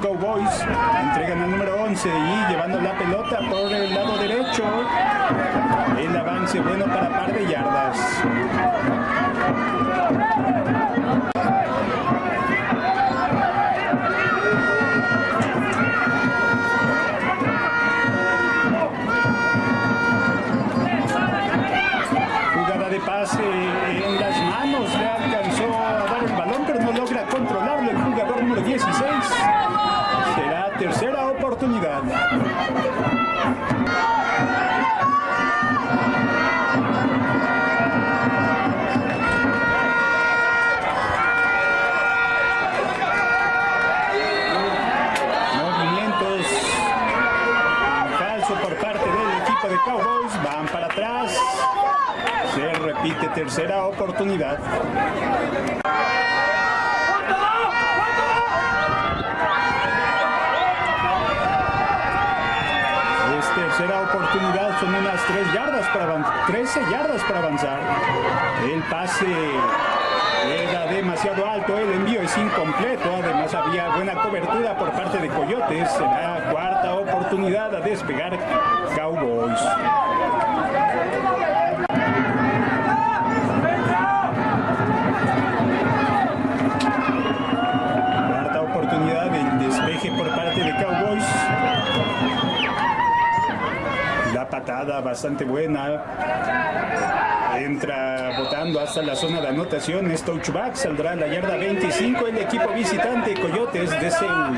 Cowboys. Entregan el número 11 y llevando la pelota por el lado derecho. El avance bueno para par de yardas. tercera oportunidad. Es tercera oportunidad, son unas tres yardas para avanzar, 13 yardas para avanzar. El pase era demasiado alto, el envío es incompleto, además había buena cobertura por parte de Coyotes. Será cuarta oportunidad a despegar Cowboys. bastante buena. Entra botando hasta la zona de anotación. Es touchback. Saldrá a la yarda 25 el equipo visitante Coyotes de Seúl.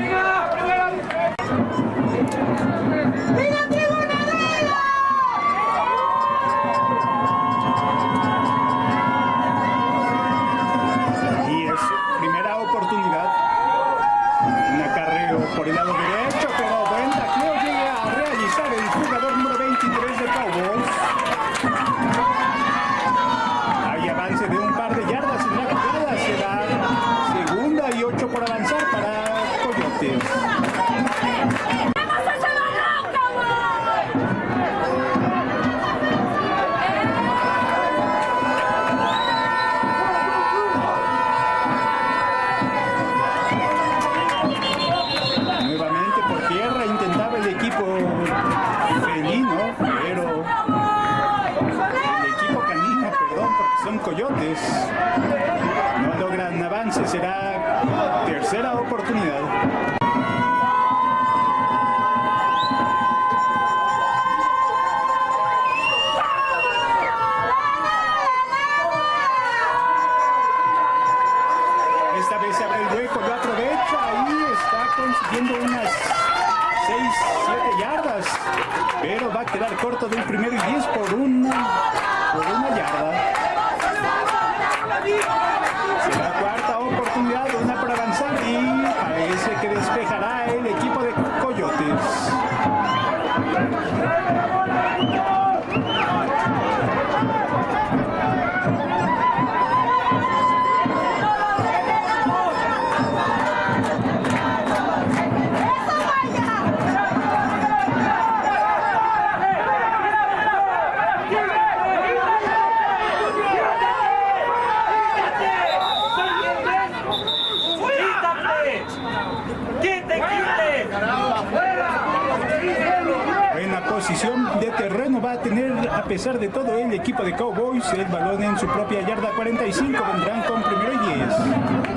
A pesar de todo, el equipo de Cowboys el balón en su propia yarda 45 vendrán con primero y 10.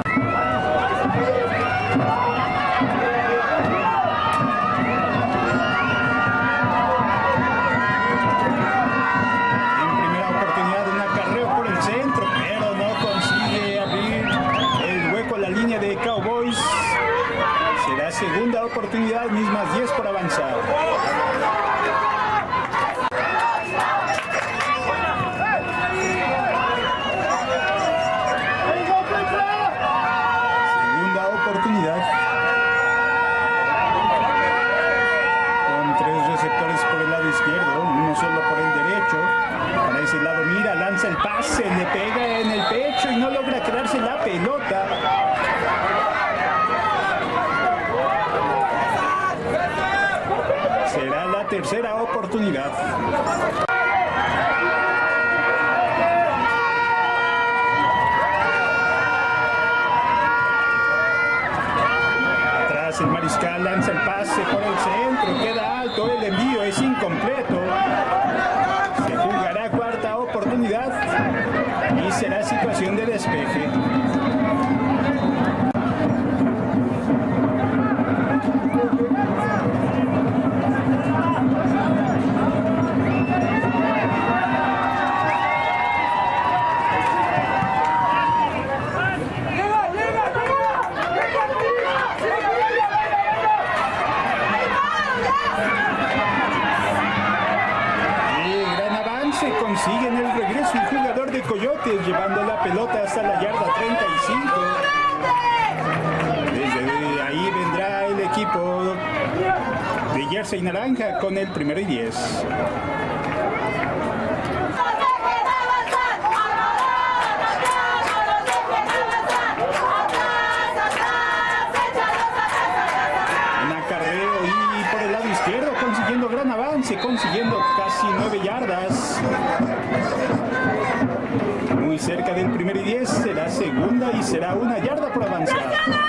Con el primero y 10. consiguiendo gran avance consiguiendo casi 9 yardas. Muy cerca del primer y 10, será segunda y será una yarda por avanzar.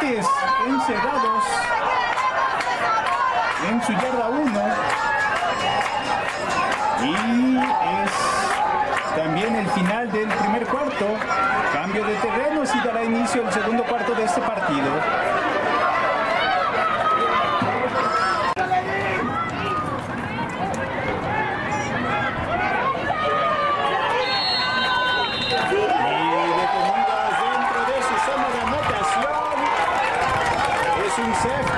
encerrados en su yarda 1 y es también el final del primer cuarto. Cambio de terrenos y dará inicio el segundo cuarto de este partido. Perfect.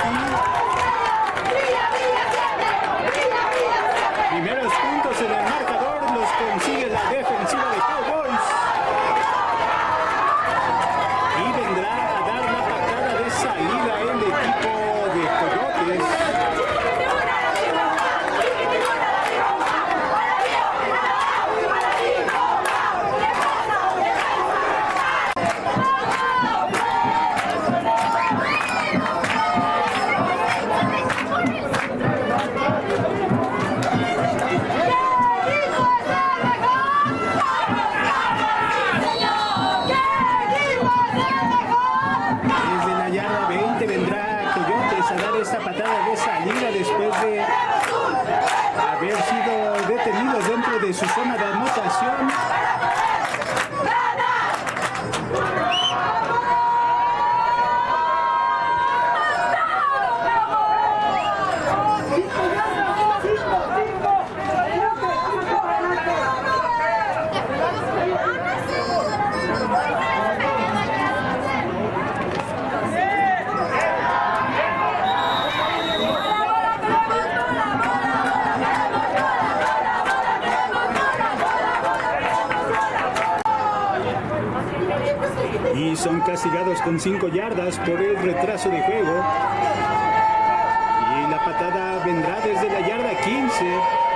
y son castigados con 5 yardas por el retraso de juego. Y la patada vendrá desde la yarda 15.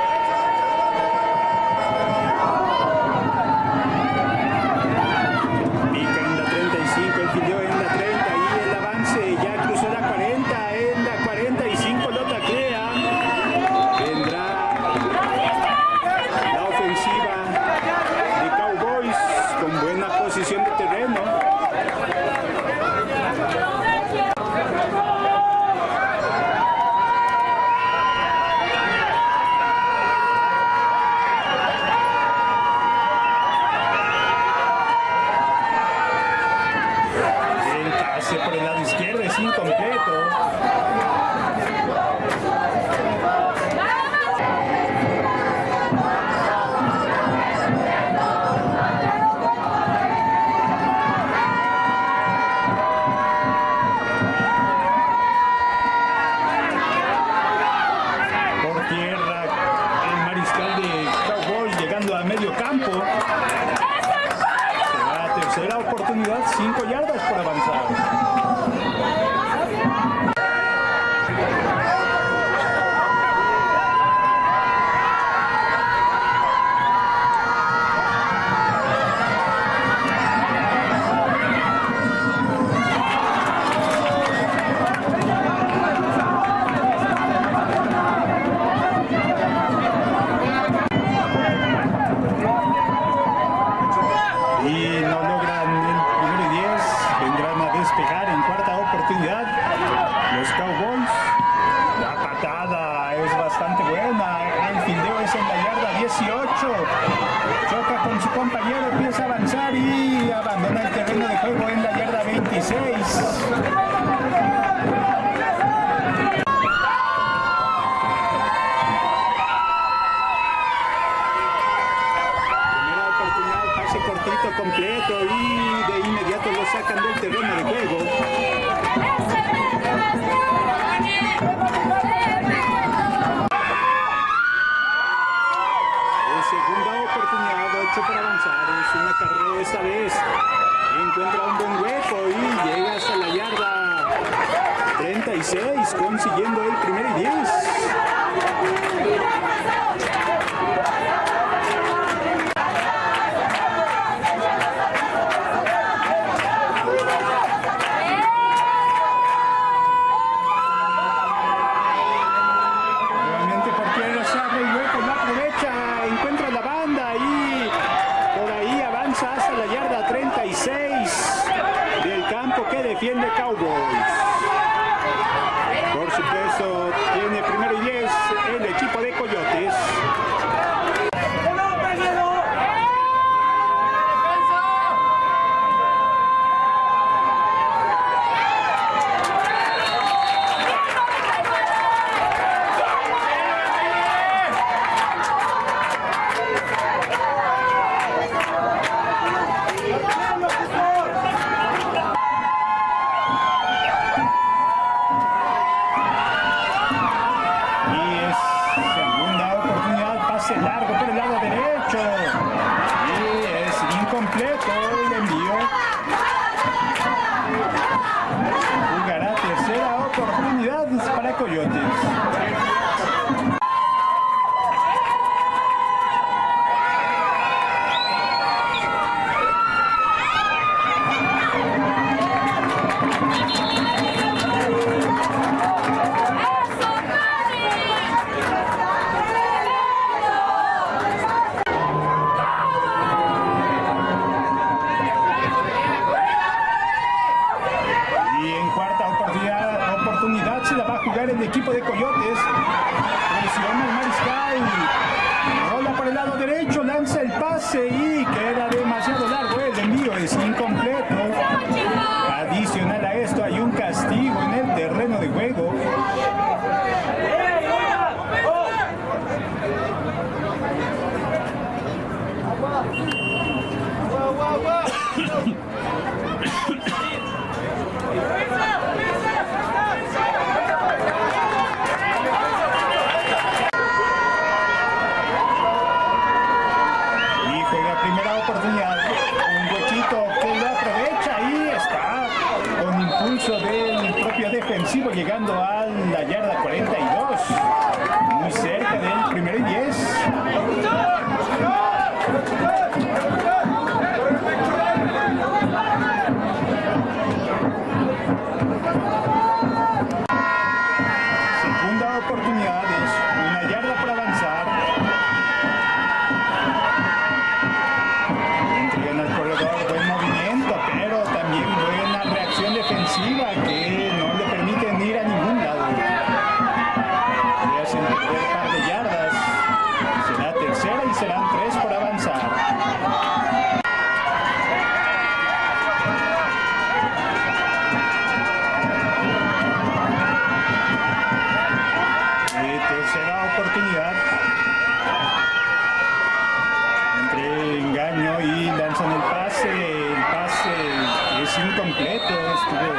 incompleto, estuvo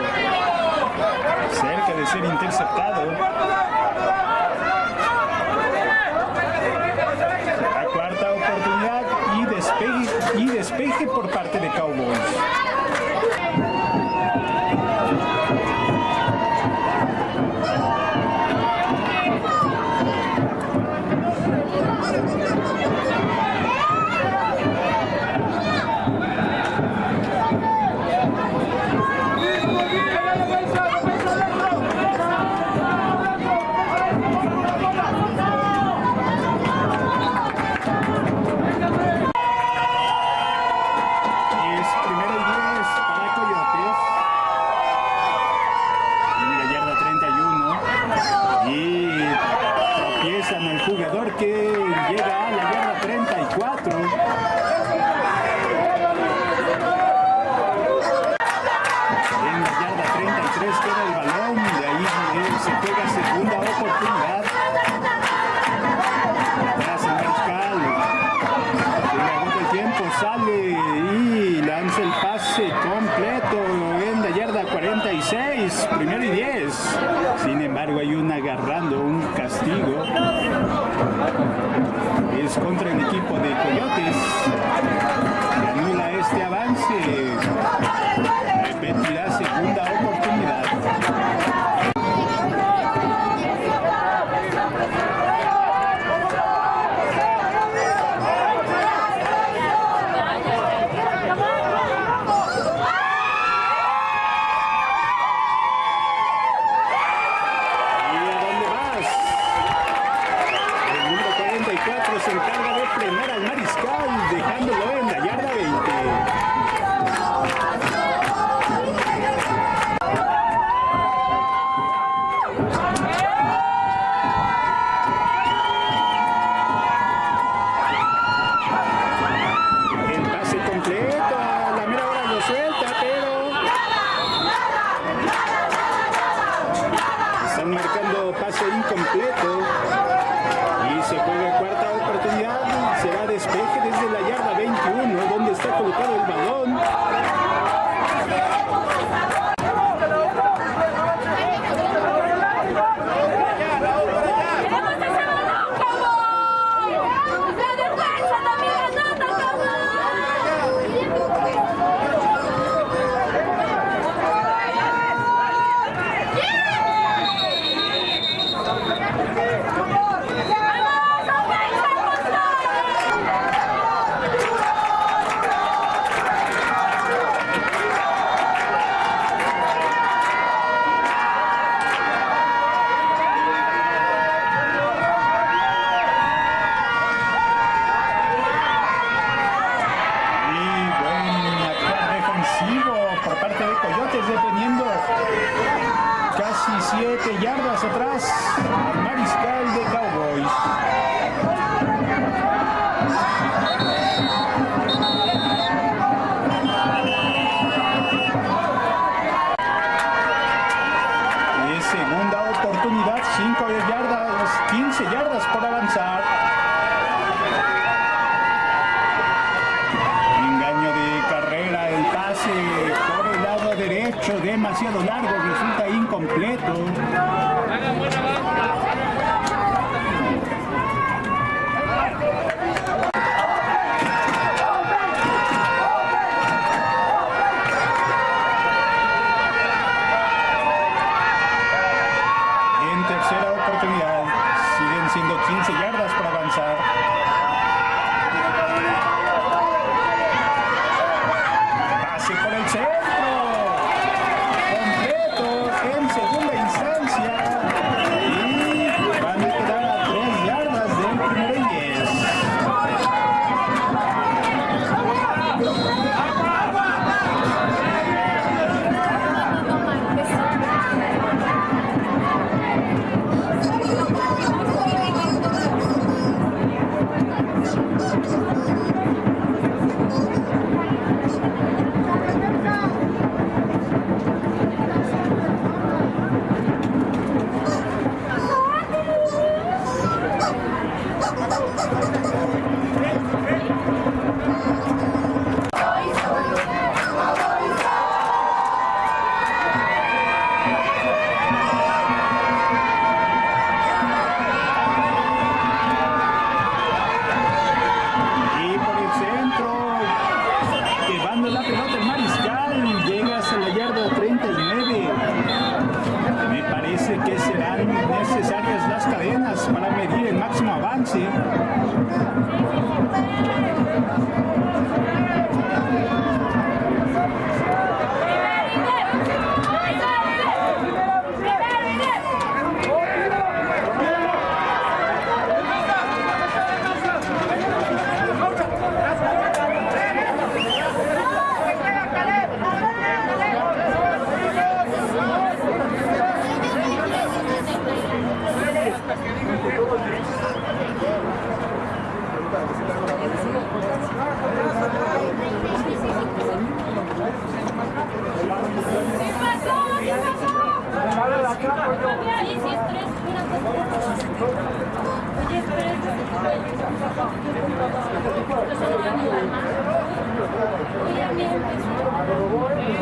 cerca de ser interceptado. La cuarta oportunidad y despeje, y despeje por parte de Cowboys.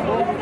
Los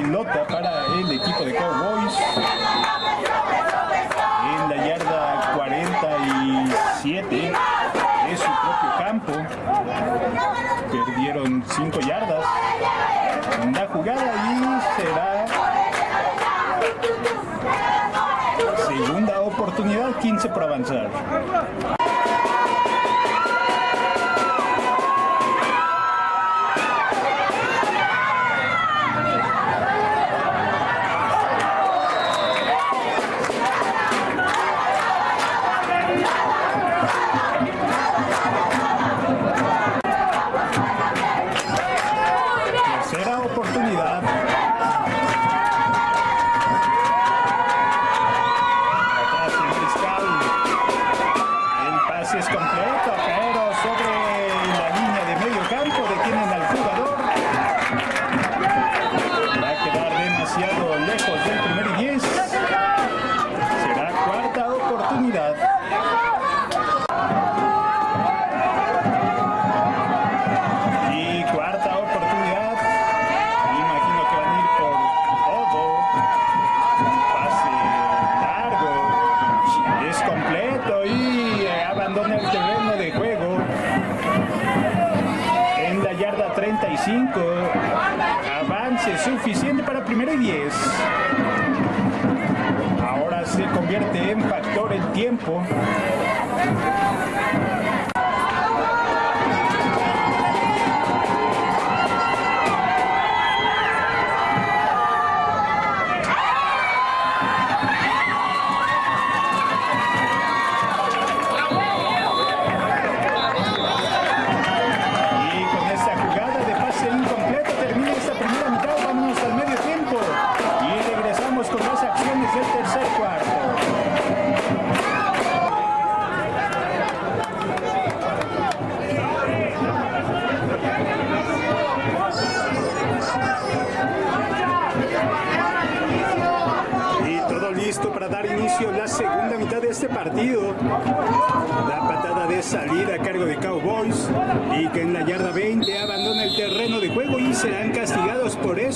pelota para el equipo de Cowboys. En la yarda 47 de su propio campo. Perdieron 5 yardas. La jugada y será segunda oportunidad, 15 por avanzar. tempo.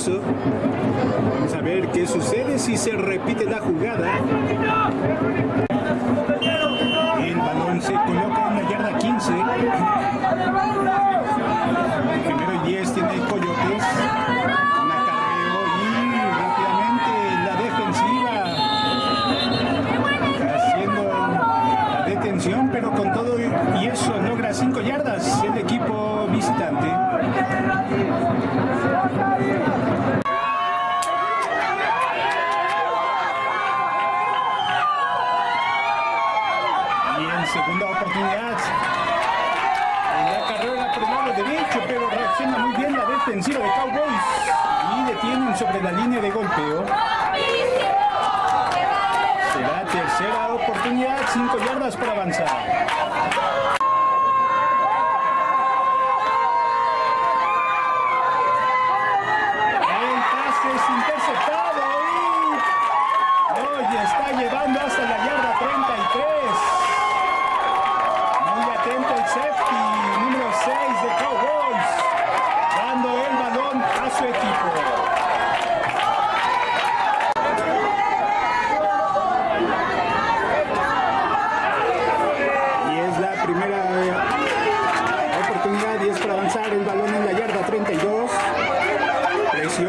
eso. Vamos a ver qué sucede si se repite la jugada.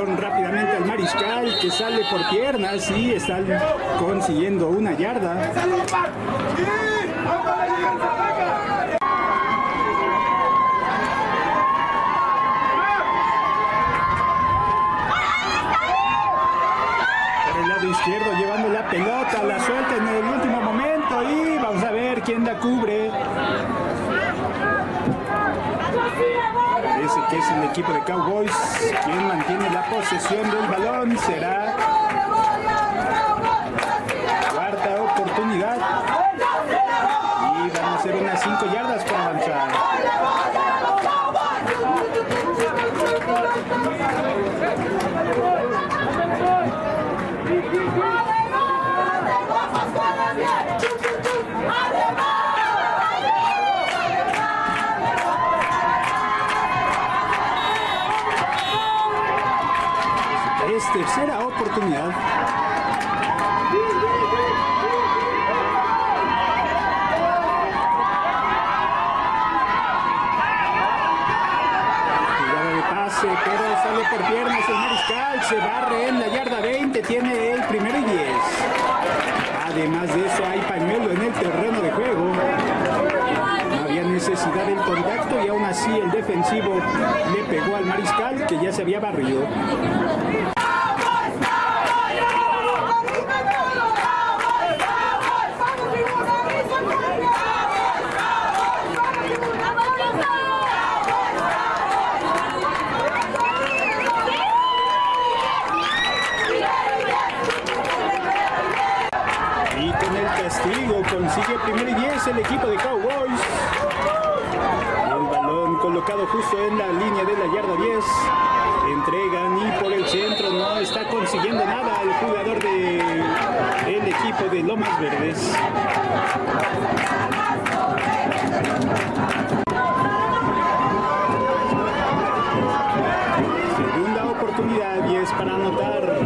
Rápidamente al mariscal que sale por piernas y están consiguiendo una yarda. Por el lado izquierdo llevando la pelota, la suelta en el último momento y vamos a ver quién la cubre. Parece que es el equipo de Cowboys quien mantiene la posesión del balón. Será cuarta oportunidad. Y van a ser unas 5 yardas para avanzar. Es tercera oportunidad. Jugada de pase, pero sale por piernas el mariscal, se barre en la yarda 20, tiene el primero y 10. Además de eso hay pañuelo en el terreno de juego. No había necesidad del contacto y aún así el defensivo le pegó al mariscal que ya se había barrido. Y con el castigo consigue primer y 10 el equipo de Cowboys. El balón colocado justo en la línea de la yarda 10. Entregan y por el centro no está consiguiendo nada el jugador del equipo de Lomas Verdes. Segunda oportunidad y es para anotar.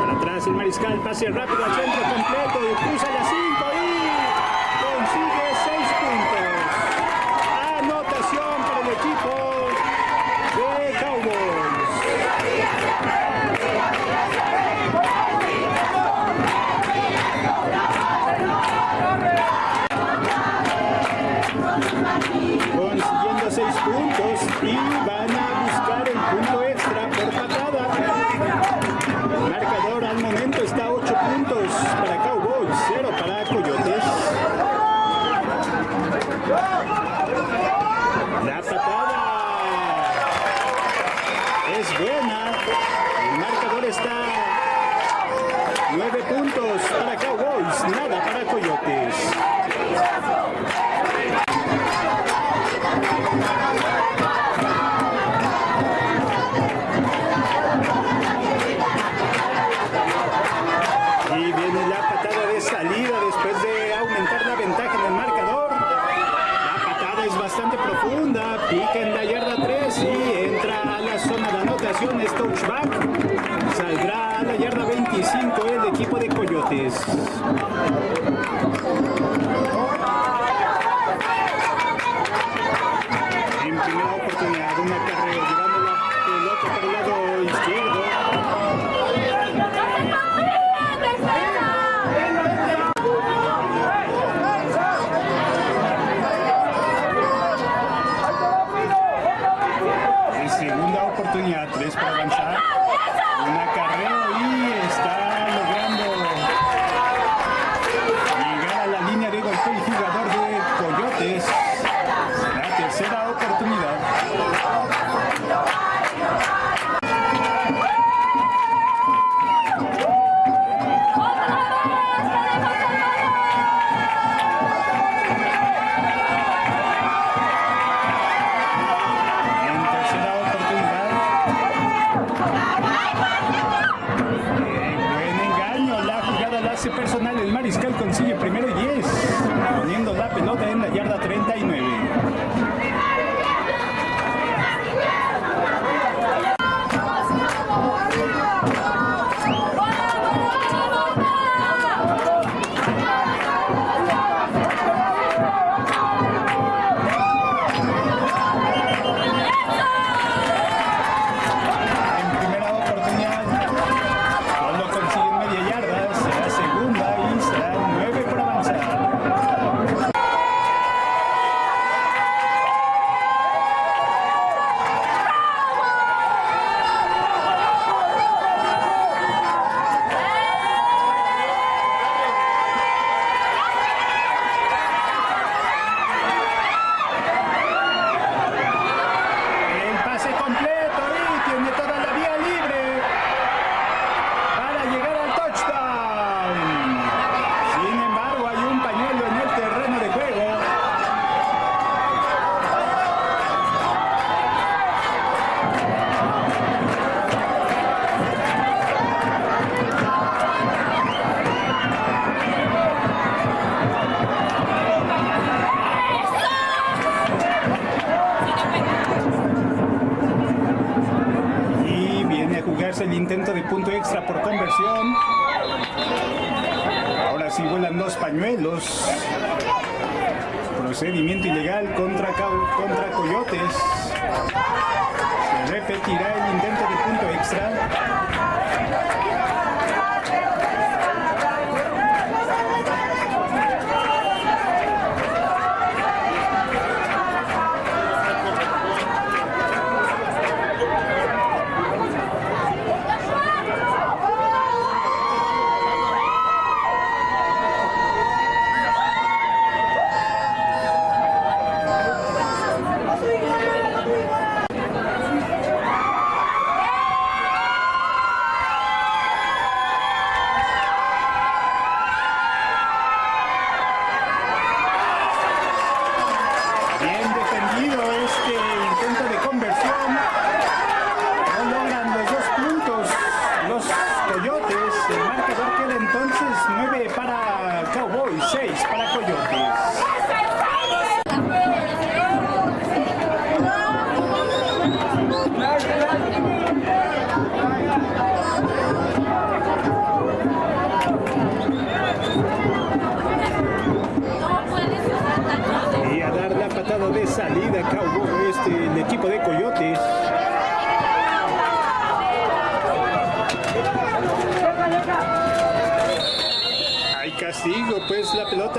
Para atrás el mariscal, pase rápido al centro punto extra por conversión. Ahora sí vuelan los pañuelos. Procedimiento ilegal contra, contra Coyotes. Se repetirá el intento de punto extra.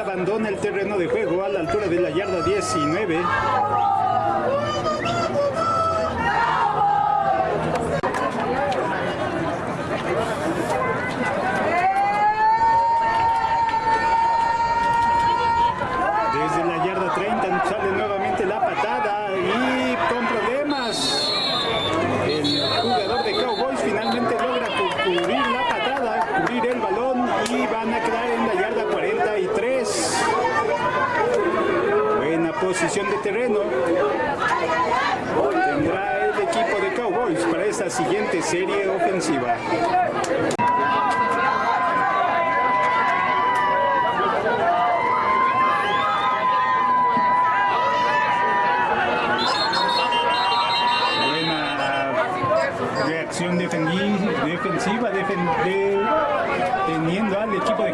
abandona el terreno de juego a la altura de la yarda 19. terreno tendrá el equipo de Cowboys para esta siguiente serie ofensiva. Buena reacción defensiva, defensiva al equipo de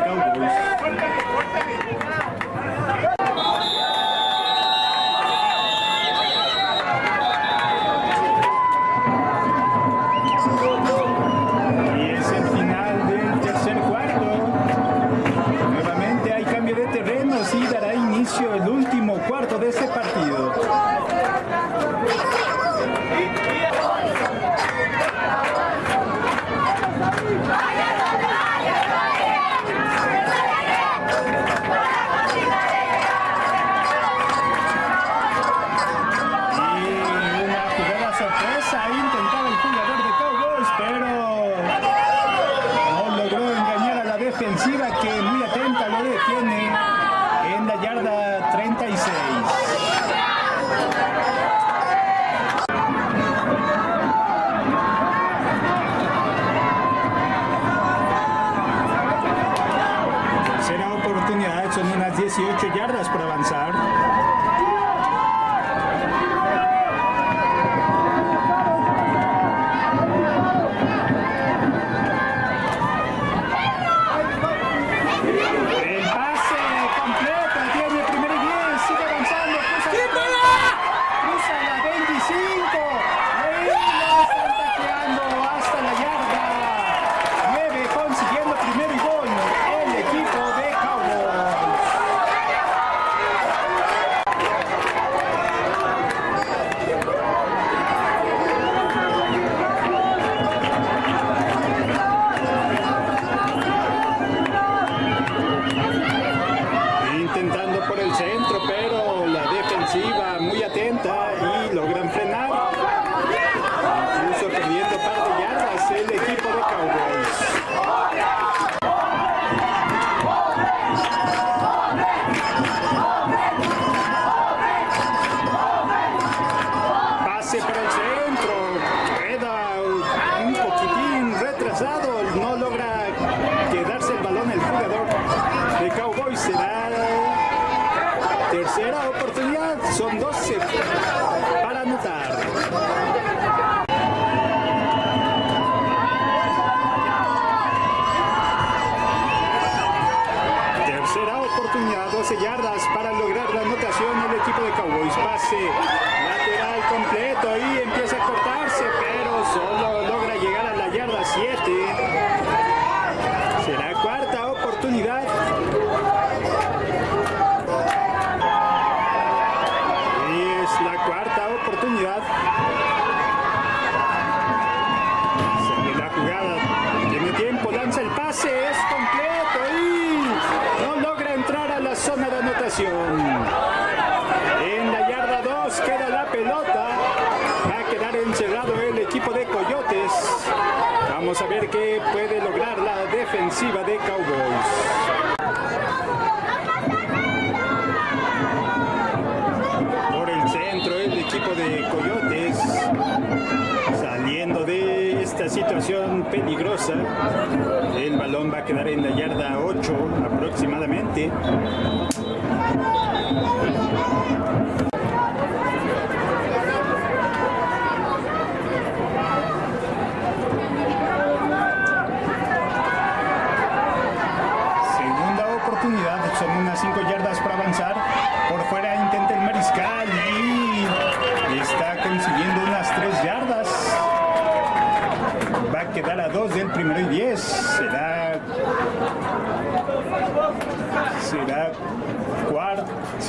balón va a quedar en la yarda 8 aproximadamente.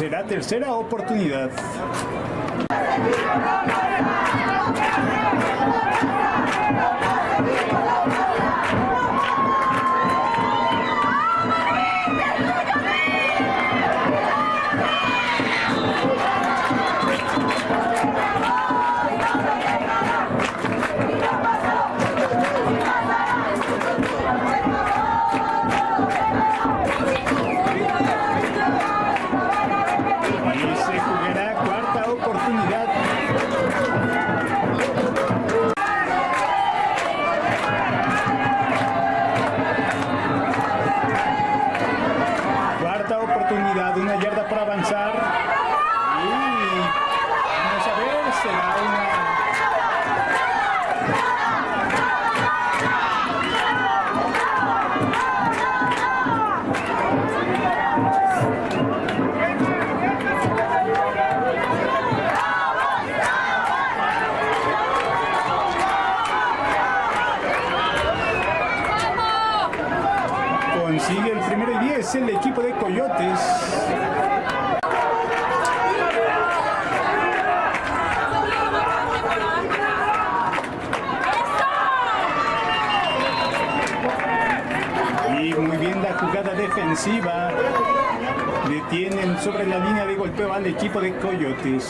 será tercera oportunidad. jugada defensiva. Detienen sobre la línea de golpeo al equipo de Coyotes.